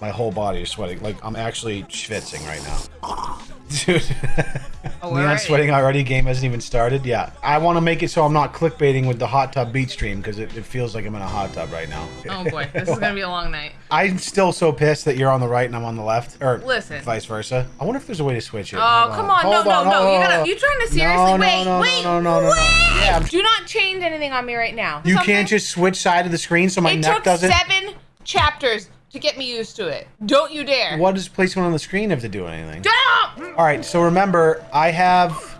My whole body is sweating. Like, I'm actually schwitzing right now. Dude. Oh, are sweating already. Game hasn't even started. Yeah. I want to make it so I'm not clickbaiting with the hot tub beach stream because it, it feels like I'm in a hot tub right now. Oh boy, this is gonna be a long night. I'm still so pissed that you're on the right and I'm on the left. Or Listen. vice versa. I wonder if there's a way to switch it. Oh, Hold come on. No, Hold no, no. You on. gotta, you trying to seriously? No, no, wait, no, wait, no, no, no, no. wait. Yeah, Do not change anything on me right now. You Something- can't just switch side of the screen so my It neck doesn't. It took seven chapters to get me used to it. Don't you dare. What does placement on the screen have to do anything? Don't! All right, so remember, I have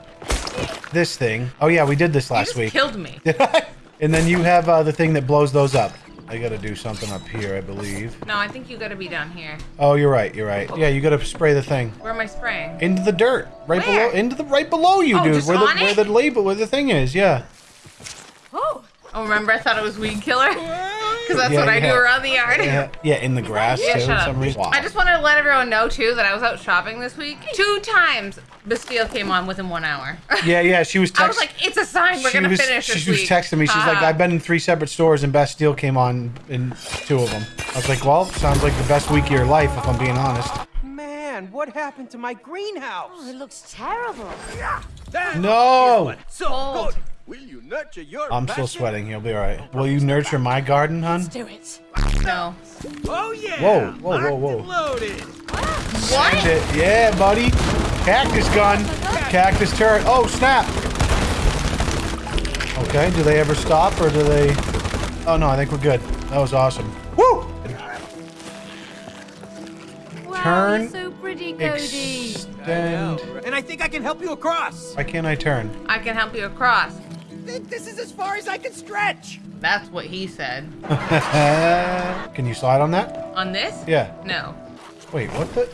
this thing. Oh yeah, we did this last just week. killed me. and then you have uh, the thing that blows those up. I gotta do something up here, I believe. No, I think you gotta be down here. Oh, you're right. You're right. Yeah, you gotta spray the thing Where am I spraying? into the dirt, right Where? below, into the right below you, Oh, dude. just Where the on where the label, where the thing is. Yeah. Oh. Oh, remember I thought it was weed killer? Because that's Yeah, what I yeah. do around the yard. Yeah, yeah, in the grass Yeah, too. shut for up. some reason. Wow. I just wanted to let everyone know too that I was out shopping this week. Two times Bastille came on within one hour. Yeah, yeah. She was texting. I was like, it's a sign we're she gonna was, finish this she was week. texting me. She's like, I've been in three separate stores and Bastille came on in two of them. I was like, well, sounds like the best week of your life, if I'm being honest. Man, what happened to my greenhouse? Oh, it looks terrible. No! So Old. Good. Will you nurture your I'm still sweating. You'll be all right. Will you nurture my garden, hun? Let's Do it. No. Oh yeah. Whoa, whoa, whoa, Locked whoa. and Loaded. What? Send it. Yeah, buddy. Cactus gun. Cactus turret. Oh, snap. Okay, do they ever stop or do they... Oh, no, I think we're good. That was awesome. Woo! Wow, Turn, you're so pretty, Cody. Extend... And I think I can help you across. Why can't I turn? I can help you across. Th- This is as far as I can stretch. That's what he said. Can you slide on that? On this? Yeah. No. Wait, what the?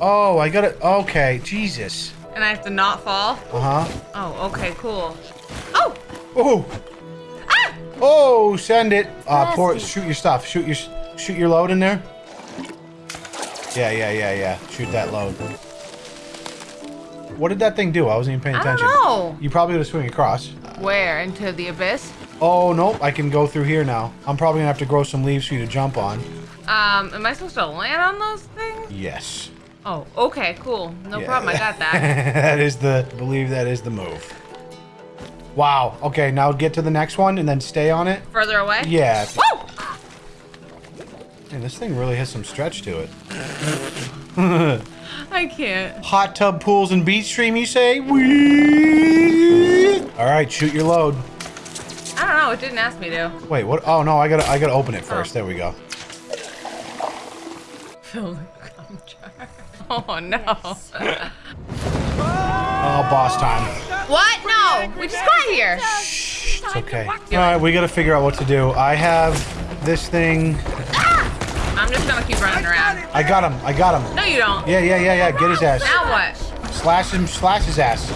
Oh, I got it. Okay, Jesus. And I have to not fall? Uh huh. Oh, okay, cool. Oh! Oh. Ah! Oh, send it. Uh, pour. Nasty. Shoot your stuff. Shoot your. Shoot your load in there. Yeah, yeah, yeah, yeah. Shoot that load. What did that thing do? I wasn't even paying I don't attention. know. You probably would have swing across. Where? Into the abyss? Oh nope, I can go through here now. I'm probably gonna have to grow some leaves for you to jump on. Um, am I supposed to land on those things? Yes. Oh, okay, cool. No Yeah. problem, I got that. that is the believe that is the move. Wow. Okay, now get to the next one and then stay on it. Further away? Yeah. Woo! Man, this thing really has some stretch to it. I can't. Hot tub pools and beach stream, you say? Whee! All right, shoot your load. I don't know, it didn't ask me to. Wait, what? Oh no, I gotta, I gotta open it oh. first. Oh. There we go. Fill the gum jar. Oh no. Oh, boss time. what? No! We just got here. Shh, it's okay. All right, we gotta figure out what to do. I have this thing. I'm just gonna keep running around. I got him. I got him. No, you don't. Yeah, yeah, yeah, yeah. Get his ass. Now what? Slash him. Slash his ass.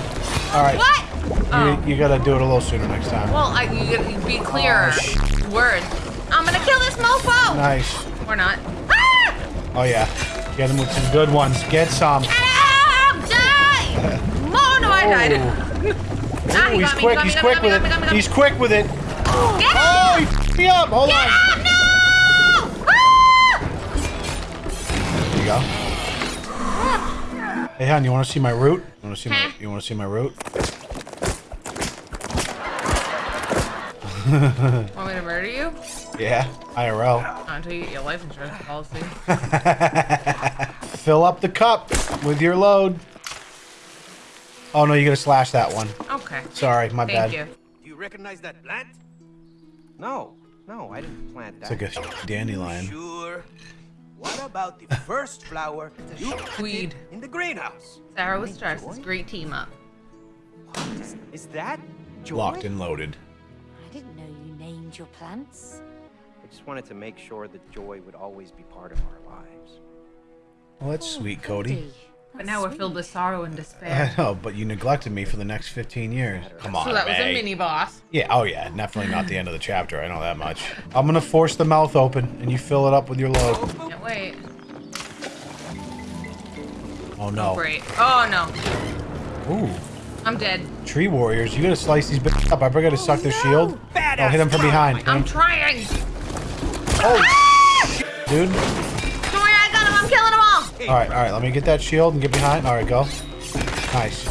All right. What? Oh. You, you gotta do it a little sooner next time. Well, I, you gotta be clearer. Oh, Words. I'm gonna kill this mofo! Nice. Or not. Ah! Oh yeah. Get him with some good ones. Get some. Ah! Die! Oh no, I died. ah, Ooh, he he's quick. He's quick with got me, got me, got it. me, got me. He's quick with it. Get Oh, he me up. Hold Get on. out! Go. Hey, hon, you want to see my root? You want to see my? Huh? You want to see my root? Want me to murder you? Yeah, IRL. Not until you get your life insurance policy. Fill up the cup with your load. Oh no, you gotta slash that one. Okay. Sorry, my bad. Thank bad. you. Do you recognize that plant? No, no, I didn't plant that. It's like a dandelion. Sure. What about the first flower you planted weed. in the greenhouse? Sarah with stress. It's great team up. What is, is that joy? Locked and loaded. I didn't know you named your plants. I just wanted to make sure that joy would always be part of our lives. Well, that's sweet, Cody. Cody. But That's now we're filled with sorrow and despair. I despair. know, but you neglected me for the next 15 years. Come on, So that was a May. mini boss. Yeah, oh yeah, definitely not the end of the chapter. I know that much. I'm gonna force the mouth open, and you fill it up with your load. Can't wait. Oh no. Great. Oh no. Ooh, I'm dead. tree warriors, you gotta slice these bits up. I forgot to suck their shield. Oh, hit them from behind. I'm trying. Oh, ah! dude. Joy, Hey, All right, all right. Let me get that shield and get behind. All right, go. Nice.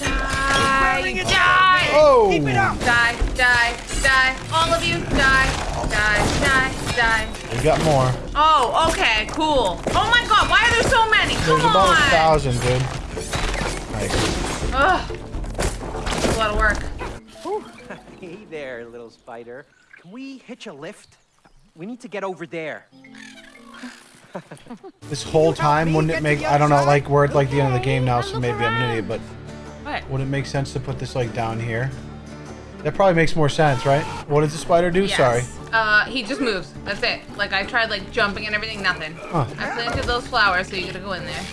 Die, die, Oh. Keep it up. die, die, die. All of you, die, die, die, die. We got more. Oh, okay, cool. Oh my god, why are there so many? Come There's about on. a thousand, dude. Nice. Ugh. That's a lot of work. Hey there, little spider. Can we hitch a lift? We need to get over there. This whole time, wouldn't it make? I don't know. Like we're at like the end of the game now, so maybe I'm an idiot. But What? would it make sense to put this like down here? That probably makes more sense, right? What does the spider do? Yes. Sorry. Uh, he just moves. That's it. Like I tried like jumping and everything, nothing. Huh. I planted those flowers, so you gotta go in there.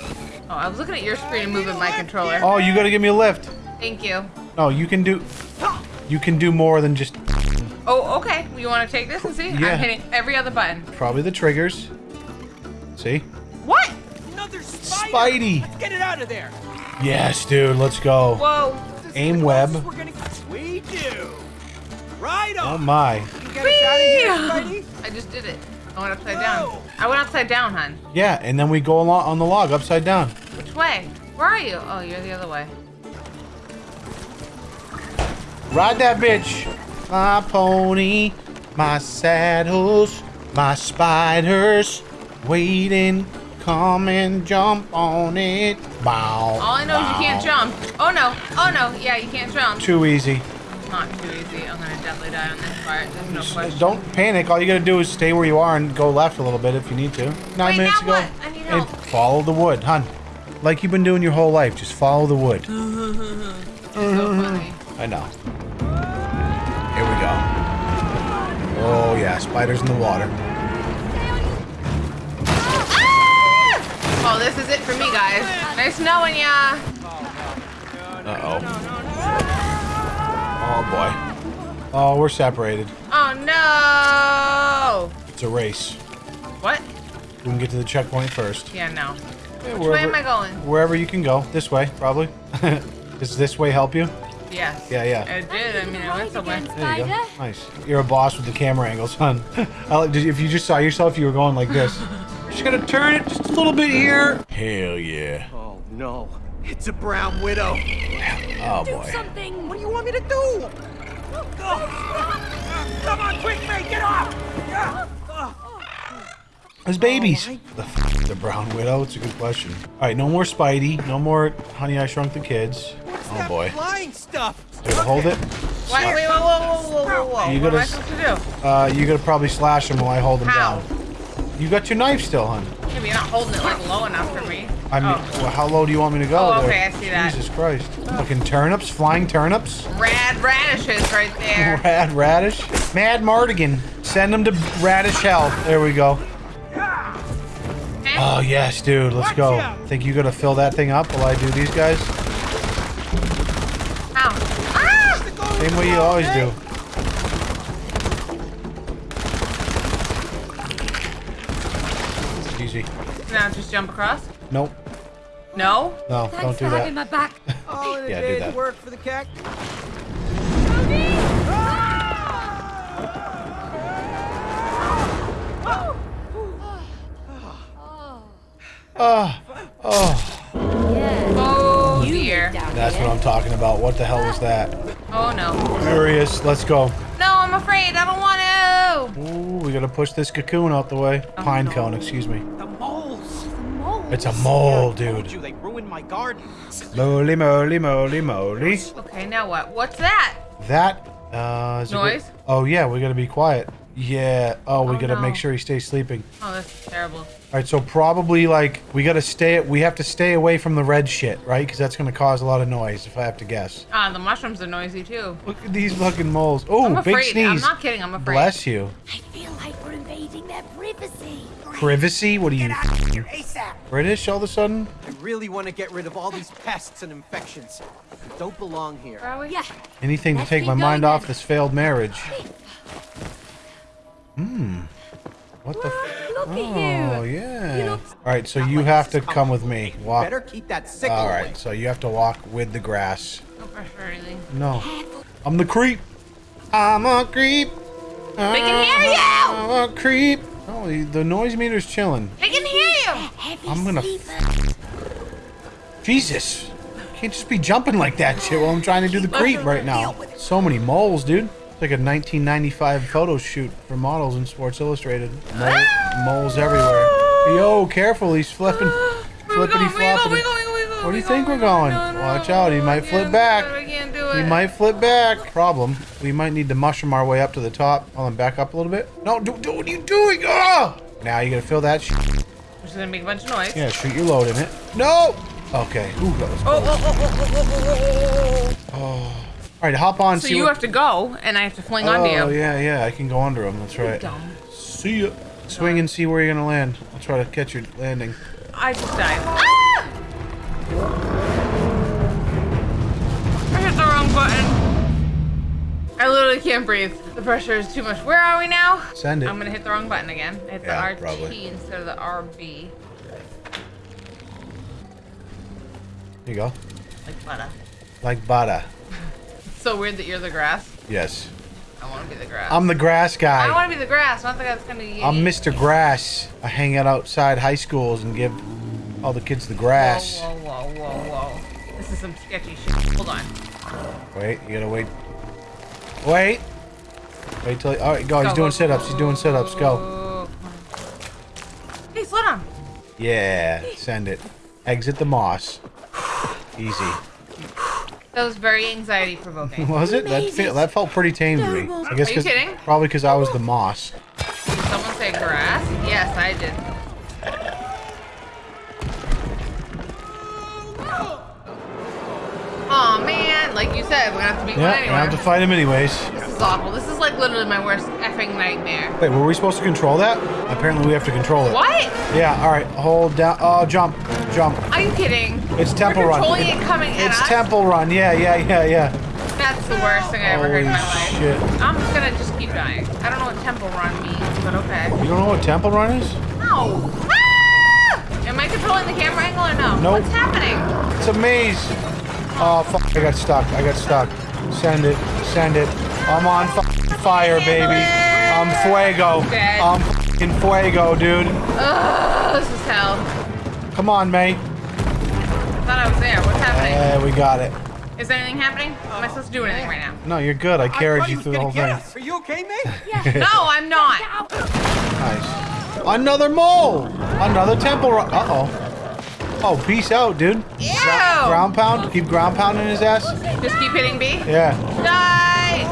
Oh, I was looking at your screen and moving my controller. Oh, you gotta give me a lift. Thank you. No, you can do. You can do more than just Oh, okay. You want to take this and see? Yeah. I'm hitting every other button. probably the triggers. See? What? Another spider. Spidey. Let's get it out of there. Yes, dude. Let's go. Whoa. Aim web. We're gonna... We do. Right Oh on. my. You get us out of here, I just did it. I went upside Whoa. down. I went upside down, hon. Yeah, and then we go along on the log upside down. Which way? Where are you? Oh, you're the other way. Ride that bitch. My pony, my saddles, my spiders, waiting. Come and jump on it. Bow. All I know is you can't jump. Oh no. Oh no. Yeah, you can't jump. Too easy. Not too easy. I'm gonna definitely die on this part. There's no question. Don't panic. All you gotta do is stay where you are and go left a little bit if you need to. Nine Wait, minutes ago. what? I need And help. follow the wood, hun. Like you've been doing your whole life. Just follow the wood. so funny. I know. Here we go. Oh yeah, spiders in the water. This is it for me, guys. Nice knowing ya. Uh oh. Oh boy. Oh, we're separated. Oh no. It's a race. What? We can get to the checkpoint first. Yeah, no. Yeah, Which way am I going? Wherever you can go. This way, probably. Does this way help you? Yes. Yeah, yeah. It did. I mean, I went somewhere. Again, There you go. Nice. You're a boss with the camera angles, son. If you just saw yourself, you were going like this. Just gonna turn it just a little bit here. Hell yeah. Oh no. It's a brown widow. Oh Do boy. something. What do you want me to do? oh Come on, quick, mate, get off! There's babies. Oh, the, f- the brown widow. It's a good question. All right, no more Spidey. No more Honey I Shrunk the Kids. What's Oh that boy. flying stuff? Dude, hold it. Wait, wait, whoa, whoa, whoa, whoa, whoa, whoa. You What am I gotta- supposed to do? Uh, you gotta probably slash him while I hold him How? down. You got your knife still, hon. Maybe you're not holding it like low enough for me. I mean, oh. well, how low do you want me to go? Oh, there? okay, I see that. Jesus Christ. Fucking turnips, flying turnips. Rad radishes right there. Rad Radish. Mad Mardigan. Send him to Radish Hell. There we go. Oh, yes, dude. Let's go. Think you're going to fill that thing up while I do these guys? Ow. Ah! Same way you always do. Now just jump across. Nope. No? No, Thanks don't for do having that. my back. Oh, the Yeah, do day's that. work for the cat. Oh, oh. Yeah. Oh dear. That's here. what I'm talking about. What the hell was that? Oh no. Furious. Let's go. No, I'm afraid. I don't want to. Ooh, we gotta push this cocoon out the way. Oh, Pine no. cone, excuse me. The moles. It's a mole, dude. you they ruined my garden. Moly, moly, moly, moly. Okay, now what? What's that? That, uh, is good? Noise? Oh, yeah, we gotta be quiet. Yeah. Oh, we Oh, gotta no. make sure he stays sleeping. Oh, that's terrible. All right, so probably like we gotta stay. We have to stay away from the red shit, right? Because that's gonna cause a lot of noise, if I have to guess. Ah, the mushrooms are noisy too. Look at these fucking moles. Oh, I'm big afraid. sneeze. I'm not kidding. I'm afraid. Bless you. I feel like we're invading their privacy. Privacy? What are you Here, ASAP. British all of a sudden? I really want to get rid of all these pests and infections. They don't belong here. Where are we? Yeah. Anything to Let's take my going mind off this failed marriage. Hmm. What the? F- Look at oh you. yeah. look- All right, so you like have to come with me. Walk. Better keep that sickle All away. right, so you have to walk with the grass. No pressure or. No, I'm the creep. I'm a creep. They can hear you! I'm a creep. Oh, the- the noise meter's chilling. They can hear you. I'm gonna- sleepers. Jesus. Can't just be jumping like that shit while I'm trying to do the creep right now. So many moles, dude. It's like a 1995 photo shoot for models in Sports Illustrated. Mole, moles everywhere. Yo, careful, he's flipping, flippity going? Where floppity. Where we going? Where we going? Where do you think we we're going? No, no, Watch out, he might flip do back. It, I can't do it. He might flip back. Problem, we might need to mushroom our way up to the top. Hold on, back up a little bit. No, do, do what are you doing? Oh! Now you gotta feel that shit. Which is gonna make a bunch of noise. Yeah, shoot your load in it. No! Okay. Ooh, that was Oh, oh, oh, oh, oh, oh, oh, oh. All right, hop on. So you have to go, and I have to fling Oh onto you. Oh, yeah, yeah. I can go under him. That's right. See ya. Swing and see where you're gonna land. I'll try to catch your landing. I just died. Ah! I literally can't breathe. The pressure is too much. Where are we now? Send it. I'm gonna hit the wrong button again. Hit Yeah, the RT probably. instead of the RB. Here you go. Like butter. Like Bada. It's so weird that you're the grass. Yes. I want to be the grass. I'm the grass guy. I guy. want to be the grass, not the guy that's gonna eat. I'm Mr. Grass. I hang out outside high schools and give all the kids the grass. Whoa, whoa, whoa, whoa, whoa. This is some sketchy shit. Hold on. Wait, you gotta wait. Wait. Wait till. All right, go. He's doing go, sit-ups. He's doing sit-ups. Go. Come on. Hey, slow down. Yeah. Send it. Exit the moss. Easy. That was very anxiety provoking. Was it? That fe- that felt pretty tame to me. I guess Are you 'cause- kidding? probably because I was the moss. Did Someone say grass? Yes, I did. Like you said, we're gonna have to beat Yeah, one I anyway. have to fight him anyways. This is awful. This is like literally my worst effing nightmare. Wait, were we supposed to control that? Apparently we have to control it. What? Yeah, alright. Hold down. Oh, jump. Jump. Are you kidding? It's Temple We're Run. controlling It- at It's? Temple Run. Yeah, yeah, yeah, yeah. That's the worst thing I ever heard in my life. shit. I'm just gonna just keep dying. I don't know what temple run means, but okay. You don't know what Temple Run is? No. Ah! Am I controlling the camera angle or no? Nope. What's happening? It's a maze. Oh, fuck. I got stuck. I got stuck. Send it. Send it. I'm on f- fire, baby. I'm fuego. I'm fucking fuego, dude. Ugh, this is hell. Come on, May. I thought I was there. What's happening? Yeah, we got it. Is anything happening? Am I supposed to do anything right now? No, you're good. I carried you through the whole thing. Are you okay, mate? No, I'm not. Nice. Another mole. Another temple run. Oh. Oh, peace out, dude. Ew. Ground pound. Keep ground pounding his ass. Just keep hitting B. Yeah. Die.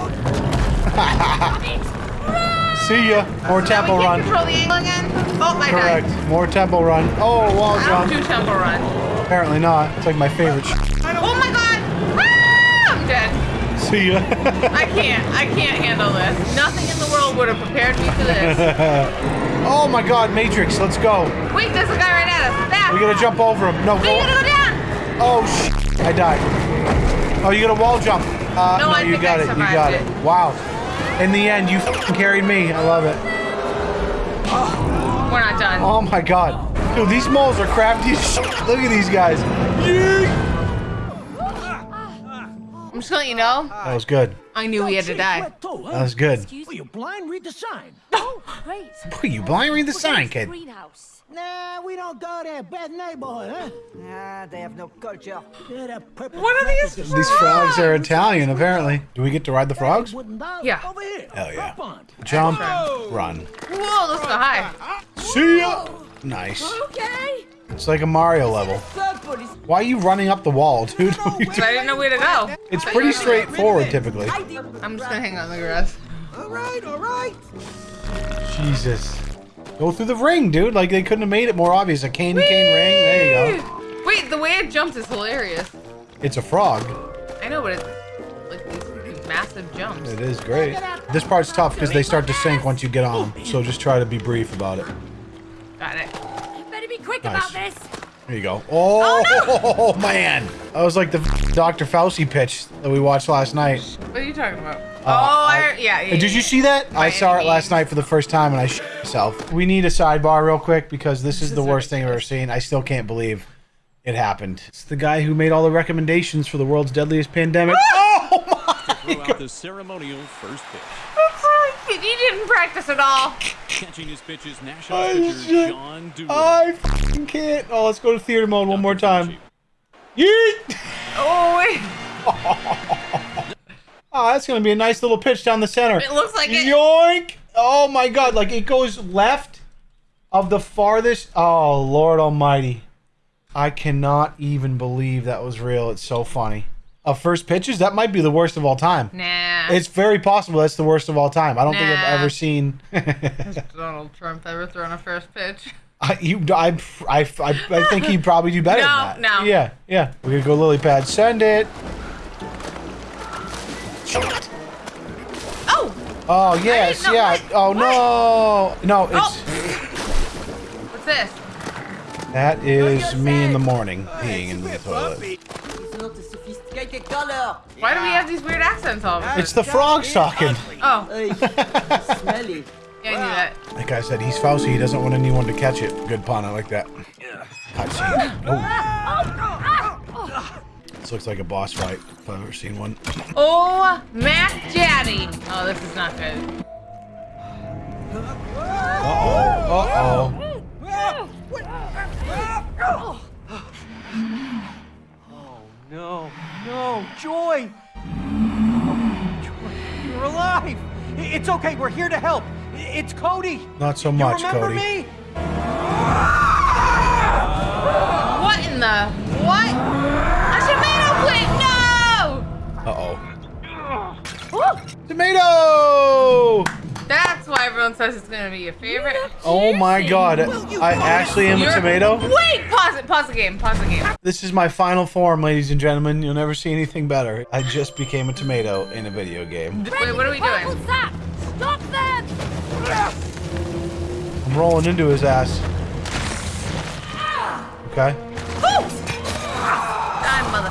See ya. More temple we run. control the angle again. Oh, Correct. died. More temple run. Oh, wall I don't do jump. temple run. Apparently not. It's like my favorite. Oh my god. Ah, I'm dead. See ya. I can't. I can't handle this. Nothing in the world would have prepared me for this. oh my God, Matrix. Let's go. Wait, there's a guy right at us. We gotta jump over him. No, We go. gotta go down. Oh sh! I died. Oh, you got a wall jump. Uh, No, I you think got I it. You got it. it. Wow. In the end, you carried me. I love it. We're not done. Oh my god. Dude, these moles are crafty as. Look at these guys. Yeet. I'm just gonna let you know. That was good. I knew he had to die. That was good. Excuse you blind? Read the sign. Oh, great. Boy, you blind read the sign, kid. Greenhouse. Nah, we don't go there. Bad neighborhood, huh? Nah, they have no culture. Yeah, that purple What are these is- These frogs are Italian, apparently. Do we get to ride the frogs? Wooden Yeah. Over here. Hell yeah. Jump, run. Whoa, let's go high. See ya. Nice. Okay. It's like a Mario level. Why are you running up the wall, dude? What are you But I didn't know where to go. It's pretty straightforward, typically. I'm just gonna hang on the grass. All right, all right. Jesus. Go through the ring, dude. Like, they couldn't have made it more obvious. A candy cane ring. There you go. Wait, the way it jumps is hilarious. It's a frog. I know, but it's like these massive jumps. It is great. This part's tough because they start to sink once you get on. So just try to be brief about it. Got it. You better be quick Nice. about this. There you go. Oh, man. That was like the Dr. Fauci pitch that we watched last night. What are you talking about? oh, Uh, I, I- yeah, yeah. Did you see that? I saw any it last night for the first time and I shit myself. We need a sidebar real quick because this is the worst thing I've ever seen. I still can't believe it happened. It's the guy who made all the recommendations for the world's deadliest pandemic. oh my Throw out the ceremonial first pitch. He didn't practice at all. Catching his pitches, Nationals I pitcher just- Sean Doolittle. I f***ing can't. Oh, let's go to theater mode one more time. Yeet! Oh wait. Oh, that's gonna be a nice little pitch down the center. It looks like it. Yoink! Oh my god, like it goes left of the farthest. Oh, Lord Almighty. I cannot even believe that was real. It's so funny. Of first pitches, that might be the worst of all time. Nah. It's very possible that's the worst of all time. I don't think I've ever seen. Donald Trump ever thrown a first pitch. I, you, I, I, I, I think he'd probably do better No, than that. no. Yeah, yeah. We're gonna go lily pad. Send it. Oh, Oh yes, yeah. what- Oh no, no. Oh. It's Oh. what's this? that is me in the morning oh, peeing in the toilet. It's not a sophisticated. Why do we have these weird accents all of a sudden? It's the frogs talking. Oh, Hey, smelly. yeah, I knew that. Like guy said, he's Fauci. He doesn't want anyone to catch it. Good pun. I like that. Cutscene. Oh. This looks like a boss fight if I've ever seen one. Oh, Mac Daddy. Oh, this is not good. Uh oh. Joy! Oh, Joy, you're alive! It's okay, we're here to help. It's Cody. Not so much, You much, remember Cody. me? What in the what? A tomato plant? No! Uh oh. Woo! Tomato! That's why everyone says it's gonna be your favorite. Oh my god. I actually am a tomato. Wait, pause the game. Pause the game. This is my final form, ladies and gentlemen. You'll never see anything better. I just became a tomato in a video game. Wait, what are we doing? What's that? Stop them! I'm rolling into his ass. Okay. Die, mother.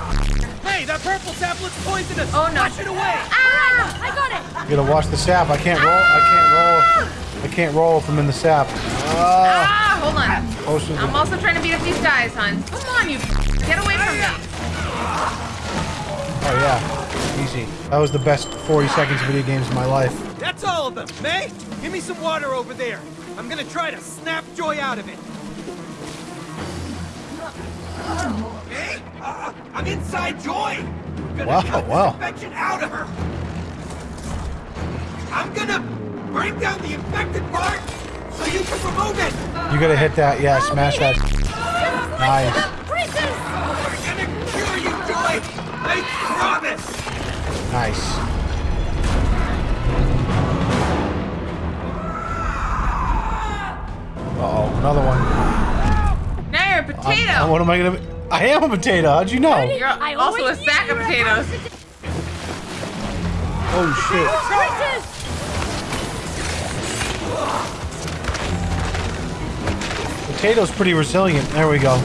Hey, that purple tablet's poisonous! Oh no. Wash it away! Ah! I got it! You gotta wash the sap. I can't roll. I can't roll. I can't roll if I'm in the sap. Ah, Ah! Hold on. potions. I'm also trying to beat up these guys, hon. Come on, you. Get away from me. Oh yeah, easy. That was the best 40 seconds of video games of my life. That's all of them. May, give me some water over there. I'm gonna try to snap Joy out of it. May, uh, I'm inside Joy. Gonna Wow, cut wow. infection out of her. I'm gonna break down the infected part so you can remove it. You gotta hit that. Yeah, smash that. Nice. We're gonna cure you, Joy. I promise. Nice. Uh oh, another one. Now you're a potato. Uh, what am I gonna? Be? I am a potato. How'd you know? You're I also a sack of potatoes. Oh shit. Potato's pretty resilient. There we go.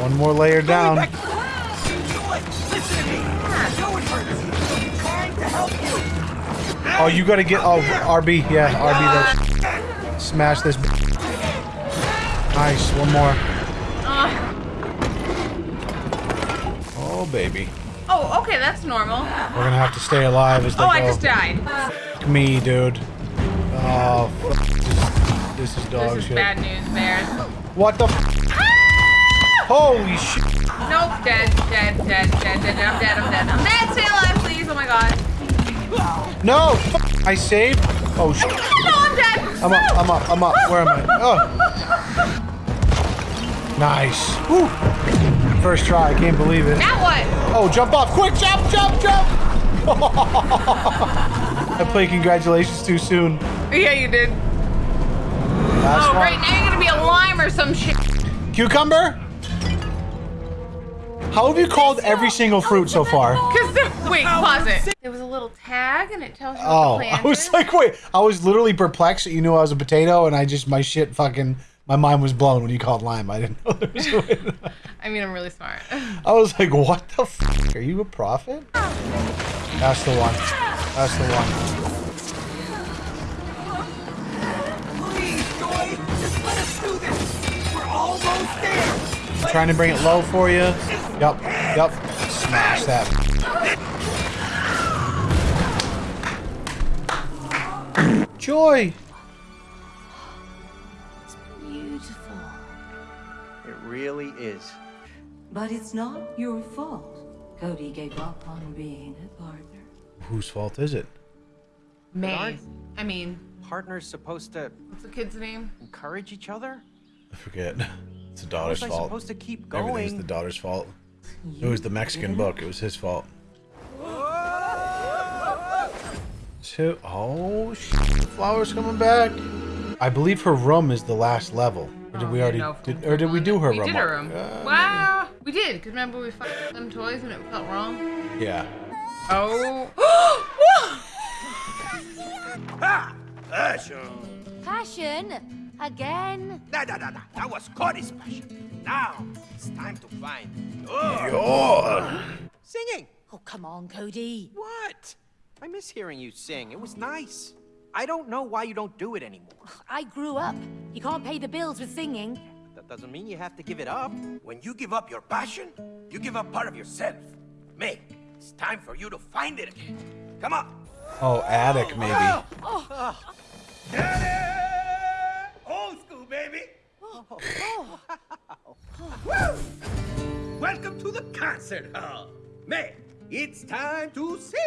One more layer down. Listen to me. I know it hurts. I'm trying to help you. Oh, you gotta get. Oh, RB. Yeah, RB. That. Smash this. Nice. One more. Uh, Oh baby. oh, okay, that's normal. We're gonna have to stay alive as they Oh, go. I just died. Fuck me, dude. Oh, f- this, this is dog This is shit. bad news, bears. What the? F- Holy shit! Nope, dead, dead, dead, dead, dead, dead. I'm dead, I'm dead. I'm dead. Stay alive, please. Oh my god. No! I saved. Oh shit! No, I'm dead. I'm up. I'm up. I'm up. Where am I? Oh. Nice. Whew. First try. I can't believe it. Now what? Oh, jump off! Quick, jump, jump, jump! I played congratulations too soon. Yeah, you did. Last Oh, one. right now you're gonna be a lime or some shit. Cucumber? How have you called every single fruit so far? Cause there, wait, pause it. There was a little tag and it tells you what Oh, the I plant was is. like, wait, I was literally perplexed that you knew I was a potato, and I just, my shit fucking, my mind was blown when you called lime. I didn't know there was a way I mean, I'm really smart. I was like, what the f? Are you a prophet? That's the one. That's the one. trying to bring it low for you. Yup, yup. Smash that. Joy! It's beautiful. It really is. But it's not your fault. Cody gave up on being a partner. Whose fault is it? May. I mean... Partner's supposed to... What's the kid's name? Encourage each other? I forget. It's the daughter's was I fault. supposed to keep Everything's the daughter's fault. It was the Mexican book. It was his fault. Two. Oh, shit. The flower's coming back. I believe her room is the last level. Or did Oh, we already? no, Did, or did we do her we room? did her room. Uh, wow. We did, because remember we fucked them toys and it felt wrong? Yeah. Oh. Ah! Passion! Passion? Again? Nah, nah, nah, nah. That was Cody's passion. Now, it's time to find yours. Oh. Singing! Oh, come on, Cody. What? I miss hearing you sing. It was nice. I don't know why you don't do it anymore. I grew up. You can't pay the bills with singing. That doesn't mean you have to give it up. When you give up your passion, you give up part of yourself. May, it's time for you to find it again. Come on. Oh, attic maybe. Oh. Oh. Daddy! Old school, baby. Welcome to the concert hall. May, it's time to sing.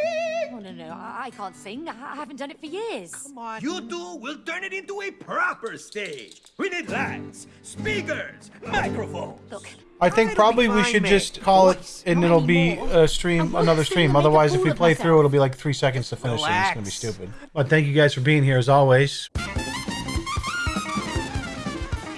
Oh, no, no, I, I can't sing. I, I haven't done it for years. Come on. You two will turn it into a proper stage. We need lights, speakers, microphones. Look, I think It'll probably we should May. just call it, and Not it'll be anymore. a I stream, another stream. and make a Otherwise, if we of play through, it'll be like three seconds to finish, and it's gonna be stupid. But thank you guys for being here as always.